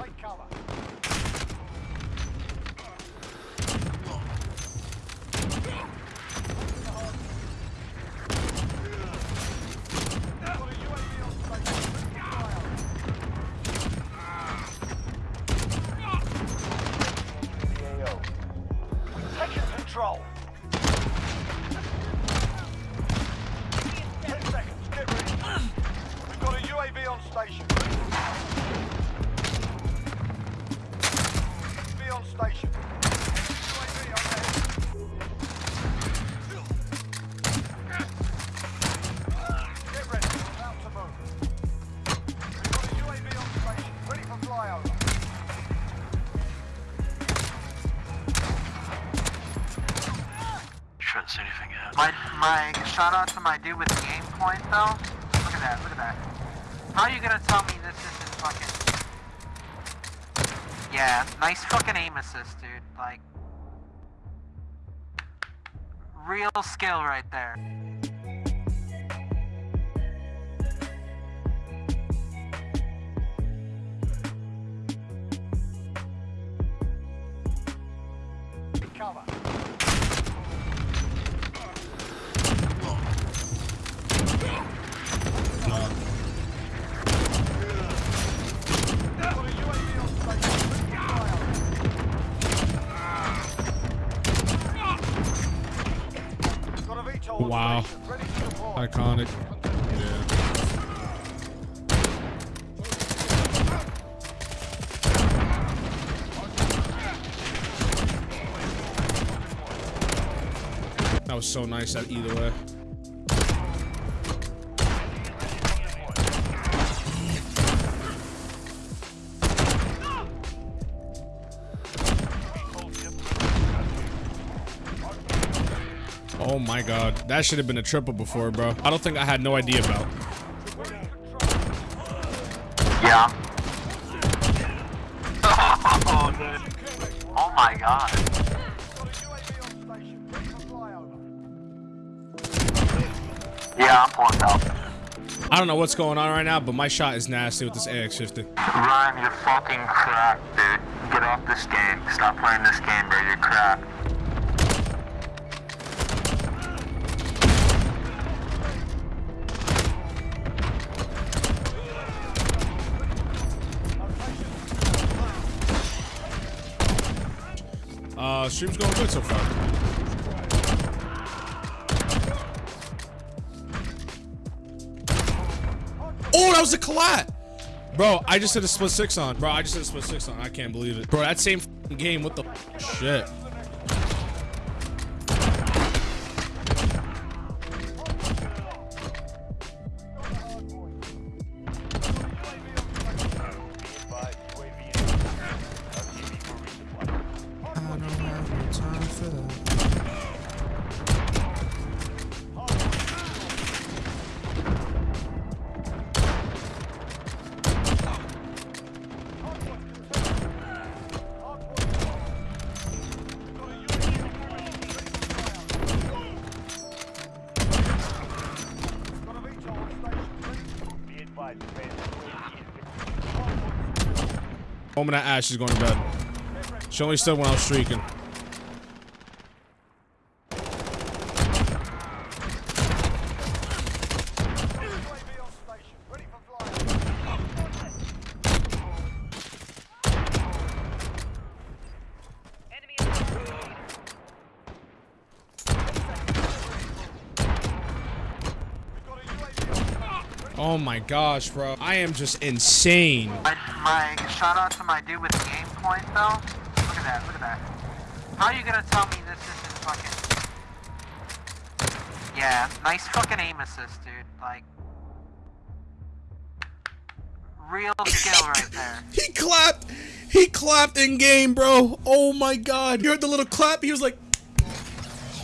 Take cover. Control. Ten seconds. Get ready. We've got a UAV on station. See anything yet. My my shout out to my dude with the aim point though. Look at that, look at that. How are you gonna tell me this isn't fucking Yeah, nice fucking aim assist, dude. Like real skill right there. Iconic. Yeah. That was so nice that either way. Oh my god. That should have been a triple before, bro. I don't think I had no idea about. Yeah. Oh. Oh my god. Got a UAV on station. Ready for flyover. Yeah, I'm pulling out. I don't know what's going on right now, but my shot is nasty with this AX50. Ryan, you're fucking cracked, dude. Get off this game. Stop playing this game, bro. You're cracked. Stream's going good so far. Oh, that was a collat! Bro, I just hit a split six on. Bro, I just hit a split six on. I can't believe it. Bro, that same game. What the shit? Be advised, Moment at Ash is going to bed. She only stood when I was streaking. UAV on station. Ready for flyover. We've got a UAV on station. Oh my gosh, bro. I am just insane. My, my shout out to my dude with the aim point though. Look at that, look at that. How are you gonna tell me this isn't fucking Yeah, nice fucking aim assist, dude. Like real skill right there. He clapped. He clapped in game, bro. Oh my god. You heard the little clap? He was like,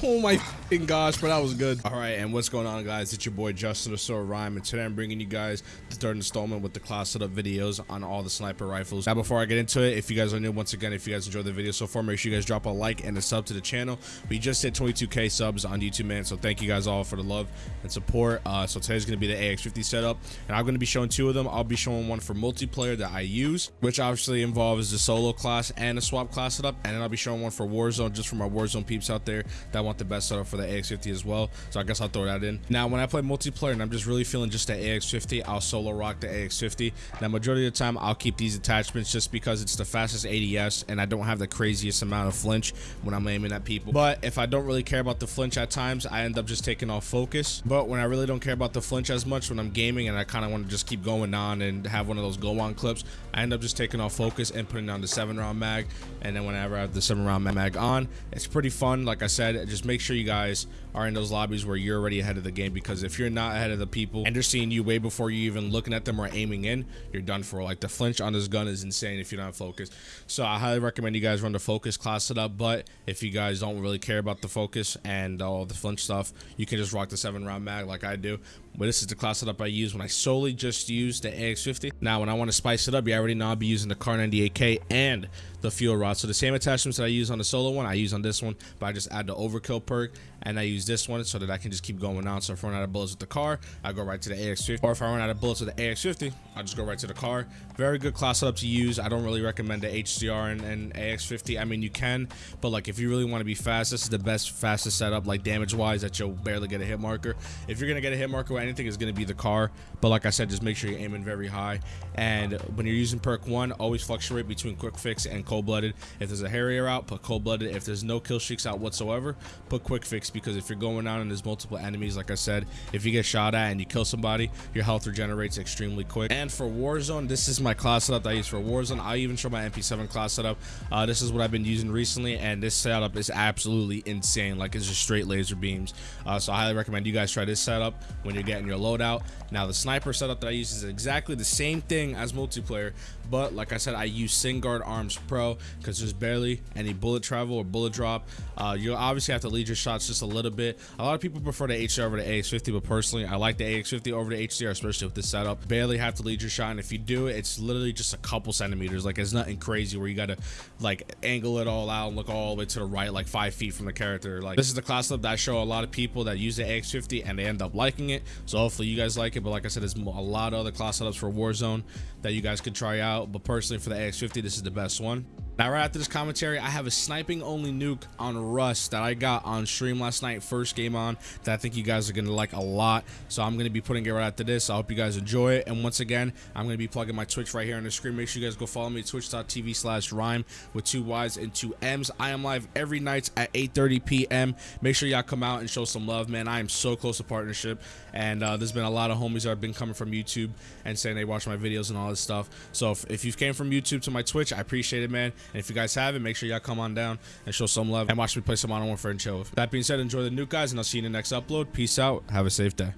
oh my fucking gosh, but that was good. All right, and what's going on, guys? It's your boy Justin the Sword Rhyme, and today I'm bringing you guys the third installment with the class setup videos on all the sniper rifles. Now, before I get into it, if you guys are new, once again, if you guys enjoyed the video so far, make sure you guys drop a like and a sub to the channel. We just hit 22k subs on YouTube, man, so thank you guys all for the love and support. Uh, so today's gonna be the AX50 setup, and I'm gonna be showing two of them. I'll be showing one for multiplayer that I use, which obviously involves the solo class and a swap class setup, and then I'll be showing one for Warzone, just for my Warzone peeps out there that want the best setup for the AX50 as well. So I guess I'll throw that in. Now, when I play multiplayer and I'm just really feeling just the AX50, I'll solo rock the AX50. Now, majority of the time, I'll keep these attachments just because it's the fastest ADS and I don't have the craziest amount of flinch when I'm aiming at people. But if I don't really care about the flinch at times, I end up just taking off focus. But when I really don't care about the flinch as much when I'm gaming and I kind of want to just keep going on and have one of those go on clips, I end up just taking off focus and putting on the seven round mag. And then whenever I have the seven round mag on, it's pretty fun. Like I said, just make sure you guys guys are in those lobbies where you're already ahead of the game because if you're not ahead of the people and they're seeing you way before you even looking at them or aiming in, you're done for. Like the flinch on this gun is insane if you're not focused. So I highly recommend you guys run the focus class setup. But if you guys don't really care about the focus and all the flinch stuff, you can just rock the seven round mag like I do. But this is the class setup I use when I solely just use the AX50. Now, when I want to spice it up, you already know I'll be using the Kar98k and the fuel rod. So the same attachments that I use on the solo one, I use on this one, but I just add the overkill perk and I use this one so that I can just keep going on. So if I run out of bullets with the car, I go right to the AX50. Or if I run out of bullets with the AX50, I'll just go right to the car. Very good class setup to use. I don't really recommend the HDR and, and AX50. I mean, you can, but like if you really want to be fast, this is the best, fastest setup, like damage-wise, that you'll barely get a hit marker. If you're gonna get a hit marker anything, it's gonna be the car. But like I said, just make sure you're aiming very high. And when you're using perk one, always fluctuate between quick fix and cold-blooded. If there's a Harrier out, put cold-blooded. If there's no kill streaks out whatsoever, put quick fix because if you're going on and there's multiple enemies, like I said, if you get shot at and you kill somebody, your health regenerates extremely quick. And for Warzone, this is my class setup that I use for Warzone. I even show my MP7 class setup. Uh, this is what I've been using recently, and this setup is absolutely insane. Like it's just straight laser beams. Uh, so I highly recommend you guys try this setup when you're getting your loadout. Now the sniper setup that I use is exactly the same thing as multiplayer, but like I said, I use Singuard Arms Pro because there's barely any bullet travel or bullet drop. Uh, you obviously have to lead your shots just a little bit. A lot of people prefer the HDR over the AX50, but personally, I like the AX50 over the HDR, especially with this setup. Barely have to lead your shot, and if you do it, it's literally just a couple centimeters. Like it's nothing crazy where you gotta like angle it all out and look all the way to the right, like five feet from the character. Like this is the class setup that I show a lot of people that use the AX50 and they end up liking it. So hopefully you guys like it. But like I said, there's a lot of other class setups for Warzone that you guys could try out. But personally, for the AX50, this is the best one. Now, right after this commentary, I have a sniping only nuke on Rust that I got on stream last night, first game on, that I think you guys are going to like a lot. So I'm going to be putting it right after this. I hope you guys enjoy it. And once again, I'm going to be plugging my Twitch right here on the screen. Make sure you guys go follow me, twitch.tv slash rhyme with two Y's and two M's. I am live every night at 8.30 p.m. Make sure y'all come out and show some love, man. I am so close to partnership. And uh, there's been a lot of homies that have been coming from YouTube and saying they watch my videos and all this stuff. So if, if you came from YouTube to my Twitch, I appreciate it, man. And if you guys have it, make sure y'all come on down and show some love and watch me play some Modern Warfare and chill. That being said, enjoy the nuke, guys, and I'll see you in the next upload. Peace out. Have a safe day.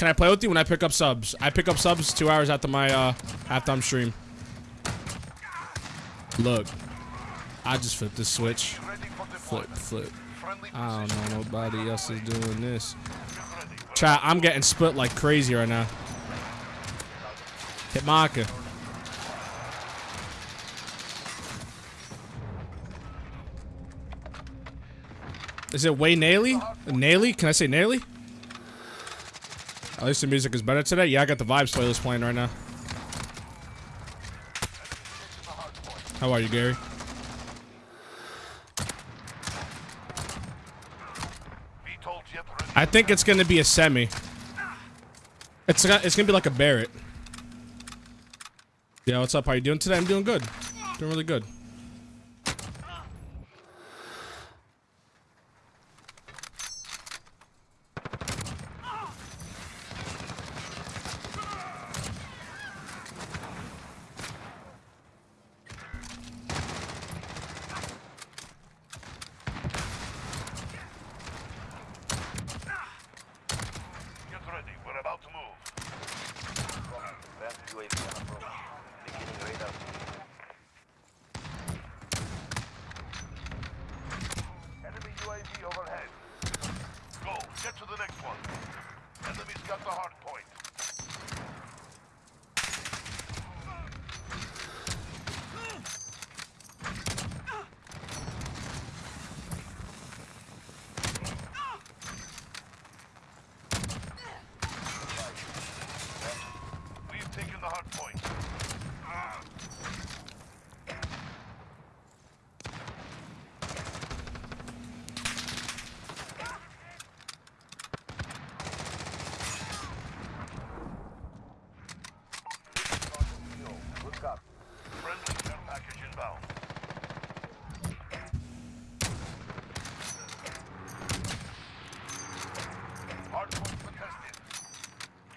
Can I play with you when I pick up subs? I pick up subs two hours after my uh I'm stream. Look, I just flipped the switch. Flip, flip. I don't know nobody else is doing this. Chat, I'm getting split like crazy right now. Hit marker. Is it way Naily? Naily? Can I say Naily? At least the music is better today. Yeah, I got the Vibes playlist playing right now. How are you, Gary? I think it's gonna be a semi. It's it's gonna be like a Barrett. Yeah, what's up? How you doing today? I'm doing good. Doing really good. Get ready. We're about to move. Advanced UAV on approach. Beginning radar. got the hard point. We've taken the hard point. Look up. Friendly care package inbound. Hard point contested.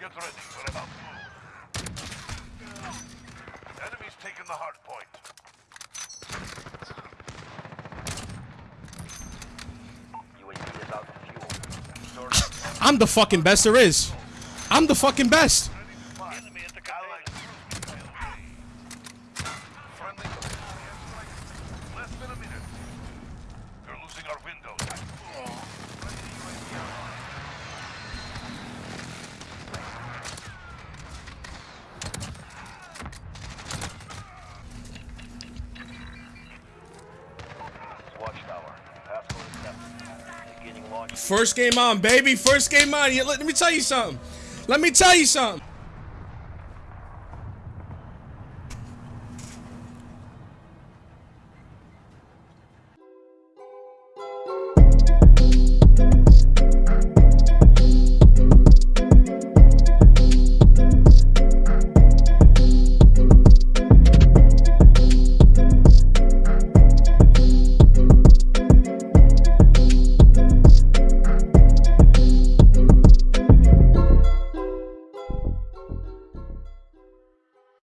Get ready. We're about to move. Enemies taking the hard point. UAV is out of fuel. I'm the fucking best there is. I'm the fucking best. First game on, baby. First game on. Let, me tell you something. Let me tell you something.